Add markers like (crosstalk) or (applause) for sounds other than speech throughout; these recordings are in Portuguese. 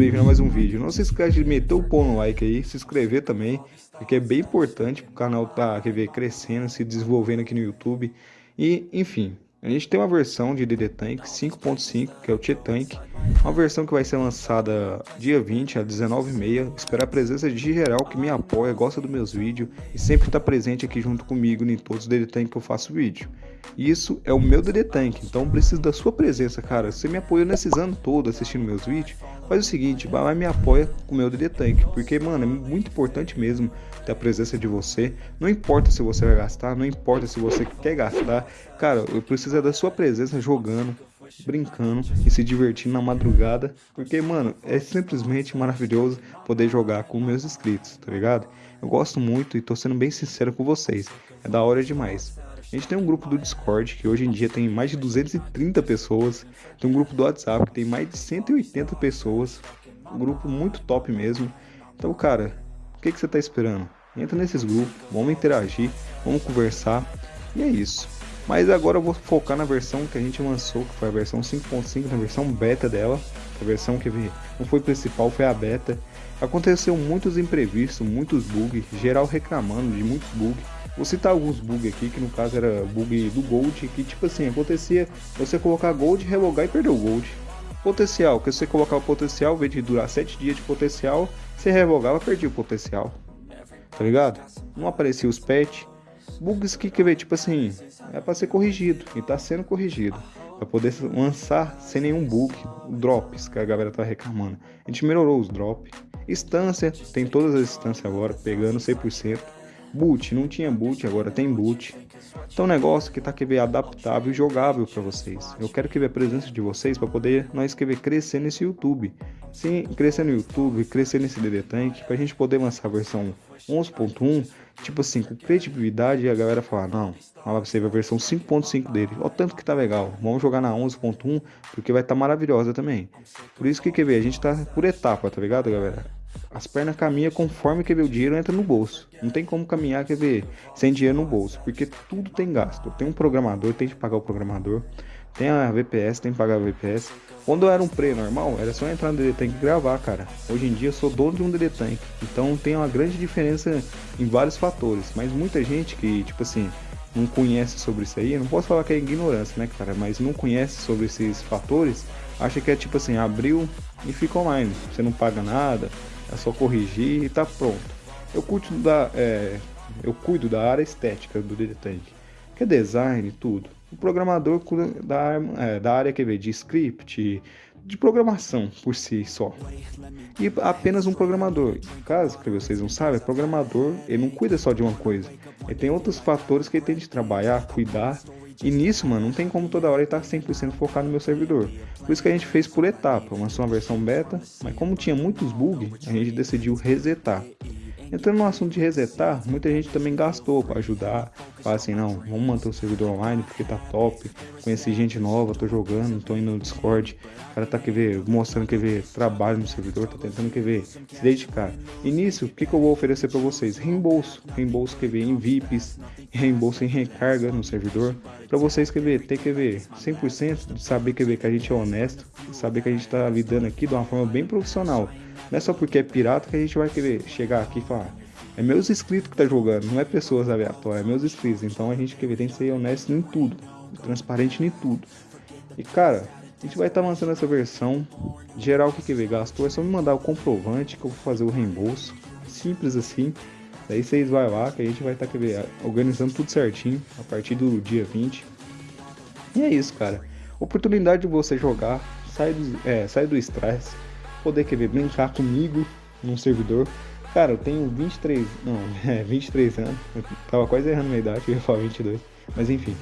terminar mais um vídeo. Não se esqueça de meter o pão no like aí, se inscrever também, porque é bem importante para o canal tá quer ver, crescendo, se desenvolvendo aqui no YouTube. E, enfim, a gente tem uma versão de DD Tank 5.5, que é o T-Tank, uma versão que vai ser lançada dia 20 às 19h30. Espero a presença de geral que me apoia, gosta dos meus vídeos e sempre está presente aqui junto comigo em todos os DD Tank que eu faço vídeo. Isso é o meu DD Tank, então preciso da sua presença, cara. Você me apoia nesses anos todos assistindo meus vídeos, faz o seguinte, vai lá me apoia com o meu DD Tank, porque, mano, é muito importante mesmo ter a presença de você. Não importa se você vai gastar, não importa se você quer gastar, cara, eu preciso é da sua presença jogando, brincando e se divertindo na madrugada, porque, mano, é simplesmente maravilhoso poder jogar com meus inscritos, tá ligado? Eu gosto muito e tô sendo bem sincero com vocês, é da hora demais. A gente tem um grupo do Discord que hoje em dia tem mais de 230 pessoas, tem um grupo do WhatsApp que tem mais de 180 pessoas, um grupo muito top mesmo. Então, cara, o que, que você tá esperando? Entra nesses grupos, vamos interagir, vamos conversar e é isso. Mas agora eu vou focar na versão que a gente lançou, que foi a versão 5.5, na versão beta dela. A versão que não foi principal, foi a beta. Aconteceu muitos imprevistos, muitos bugs, geral reclamando de muitos bugs. Vou citar alguns bugs aqui, que no caso era bug do Gold, que tipo assim, acontecia você colocar Gold, relogar e perder o Gold. Potencial, que você colocar o potencial, ao invés de durar 7 dias de potencial, você revogava, perdia o potencial. Tá ligado? Não aparecia os patch, bugs que, quer ver, tipo assim, é para ser corrigido e tá sendo corrigido. Para poder lançar sem nenhum bug, drops que a galera tá reclamando. A gente melhorou os drops. Instância, tem todas as instâncias agora, pegando 100%. Boot, não tinha boot, agora tem boot. Então, um negócio que tá que ver adaptável e jogável para vocês. Eu quero que ver a presença de vocês para poder nós que ver crescer nesse YouTube. Sim, crescer no YouTube, crescer nesse DD Tank, pra gente poder lançar a versão 11.1 tipo assim, com credibilidade, a galera fala, não, pra você ver a versão 5.5 dele, ó tanto que tá legal, vamos jogar na 11.1, porque vai estar tá maravilhosa também. Por isso que, quer ver, a gente tá por etapa, tá ligado, galera? As pernas caminham conforme ver, o dinheiro entra no bolso. Não tem como caminhar, quer ver, sem dinheiro no bolso, porque tudo tem gasto. Tem um programador, tem que pagar o programador. Tem a VPS, tem que pagar a VPS. Quando eu era um pre normal, era só entrar no DD Tank e gravar, cara. Hoje em dia eu sou dono de um DD Tank. Então tem uma grande diferença em vários fatores. Mas muita gente que, tipo assim, não conhece sobre isso aí, não posso falar que é ignorância, né, cara? Mas não conhece sobre esses fatores, acha que é tipo assim, abriu e fica online. Você não paga nada, é só corrigir e tá pronto. Eu curto da, é, eu cuido da área estética do Tank, que é design e tudo o programador da, é, da área que vê, de script, de programação por si só. E apenas um programador. Caso que vocês não sabem, programador ele não cuida só de uma coisa. Ele tem outros fatores que ele tem de trabalhar, cuidar. E nisso, mano, não tem como toda hora estar tá 100% focado no meu servidor. Por isso que a gente fez por etapa, lançou uma versão beta, mas como tinha muitos bugs, a gente decidiu resetar. Entrando no assunto de resetar, muita gente também gastou para ajudar. Fala assim, não, vamos manter o servidor online porque tá top. Conheci gente nova, tô jogando, tô indo no Discord. O cara tá quer ver, mostrando que ver trabalho no servidor, tá tentando quer ver, se dedicar. E nisso, o que, que eu vou oferecer para vocês? Reembolso. Reembolso quer ver em VIPs, reembolso em recarga no servidor. Para vocês quer ver, ter que ver 100% de saber quer ver que a gente é honesto, saber que a gente tá lidando aqui de uma forma bem profissional. Não é só porque é pirata que a gente vai querer chegar aqui e falar. É meus inscritos que tá jogando, não é pessoas aleatórias, é meus inscritos. Então a gente quer ver, tem que ser honesto em tudo, transparente em tudo. E cara, a gente vai estar tá lançando essa versão. Geral que quer ver, gastou, é só me mandar o comprovante que eu vou fazer o reembolso. Simples assim. Daí vocês vai lá que a gente vai estar tá, organizando tudo certinho a partir do dia 20. E é isso, cara. Oportunidade de você jogar, sai do, é, sai do estresse poder querer brincar comigo num servidor. Cara, eu tenho 23, não, (laughs) é 23 anos, eu tava quase errando minha idade, eu ia falar 22, mas enfim,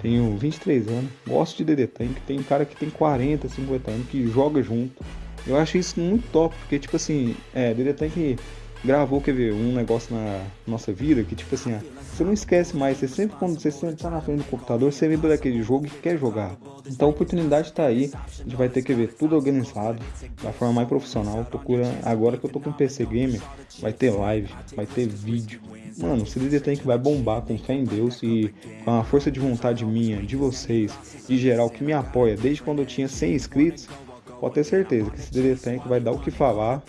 tenho 23 anos, gosto de DD Tank, tem cara que tem 40, 50 anos que joga junto. Eu acho isso muito top, porque tipo assim, é, DD Tank gravou, quer ver, um negócio na nossa vida que tipo assim, você não esquece mais, você sempre quando você sempre tá na frente do computador, você lembra daquele jogo e quer jogar. Então a oportunidade está aí, a gente vai ter que ver tudo organizado, da forma mais profissional. Procura, agora que eu tô com PC Gamer, vai ter live, vai ter vídeo. Mano, o CDD Tank vai bombar com fé em Deus e com a força de vontade minha, de vocês, de geral que me apoia desde quando eu tinha 100 inscritos. pode ter certeza que esse DD Tank vai dar o que falar.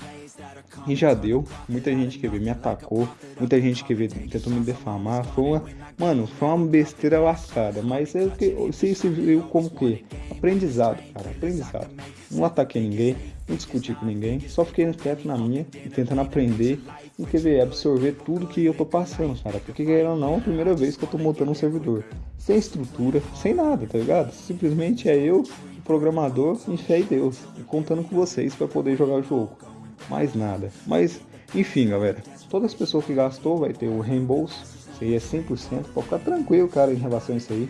E já deu. Muita gente que me atacou. Muita gente que tentou me defamar. Foi uma. Mano, foi uma besteira lascada. Mas é que você se viu como que? Aprendizado, cara. Aprendizado. Não ataquei ninguém. Não discuti com ninguém. Só fiquei quieto na minha. Tentando aprender. E ver, absorver tudo que eu tô passando, cara. Porque ou não, a primeira vez que eu tô montando um servidor. Sem estrutura, sem nada, tá ligado? Simplesmente é eu, o programador, em fé em Deus. E contando com vocês para poder jogar o jogo mais nada. Mas, enfim, galera, todas as pessoas que gastou vai ter o reembolso, isso aí é 100%, pode ficar tranquilo, cara, em relação a isso aí.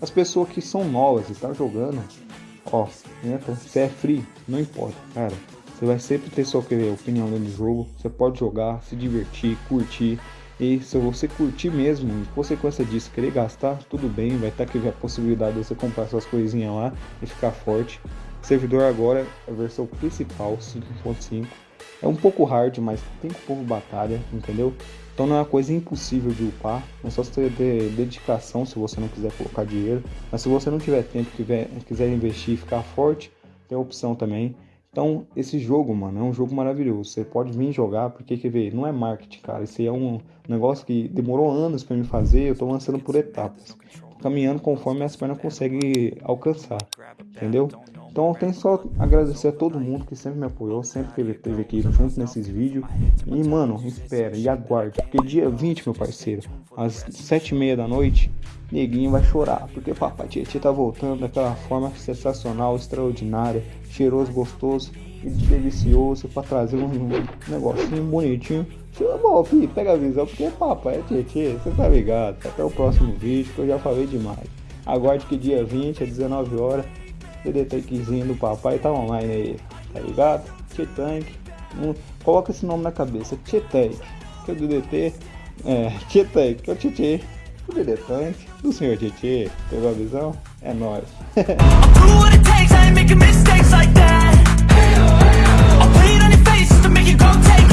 As pessoas que são novas e estão tá jogando, ó, entra, se é free, não importa, cara. Você vai sempre ter sua opinião dentro do jogo, você pode jogar, se divertir, curtir. E se você curtir mesmo, em consequência disso, querer gastar, tudo bem, vai estar aqui a possibilidade de você comprar suas coisinhas lá e ficar forte. Servidor agora é a versão principal, 5.5. É um pouco hard, mas tem que povo batalha, entendeu? Então não é uma coisa impossível de upar, é só você ter dedicação se você não quiser colocar dinheiro. Mas se você não tiver tempo e quiser investir e ficar forte, tem a opção também. Então, esse jogo, mano, é um jogo maravilhoso. Você pode vir jogar, porque, quer ver, não é marketing, cara. Aí é um negócio que demorou anos para me fazer. Eu tô lançando por etapas. Caminhando conforme as pernas conseguem alcançar, entendeu? Então tenho só agradecer a todo mundo que sempre me apoiou, sempre esteve aqui junto nesses vídeos. E mano, espera e aguarde, porque dia 20, meu parceiro, às 7h30 da noite, neguinho vai chorar, porque papai Tietê tá voltando daquela forma sensacional, extraordinária, cheiroso, gostoso e delicioso para trazer um, negocinho bonitinho. Bom, filho, pega a visão, porque papai Tietê, você tá ligado? Até o próximo vídeo que eu já falei demais. Aguarde que dia 20, às 19 horas DD do papai tá online aí, tá ligado? T-Tank. Um, coloca esse nome na cabeça, T-Tank. Que é o DDT, é, T-Tank, que é o TT. O DD Tank do senhor TT. Pegou a visão? É nóis. (laughs) I'll it on your face to make go take